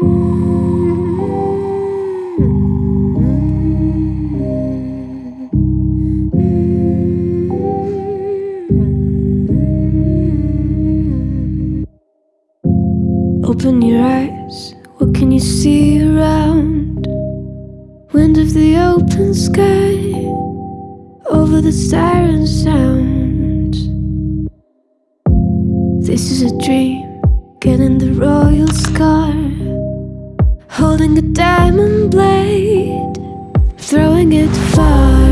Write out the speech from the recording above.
Open your eyes, what can you see around? Wind of the open sky, over the siren sound. This is a dream, getting the royal scar. Holding a diamond blade Throwing it far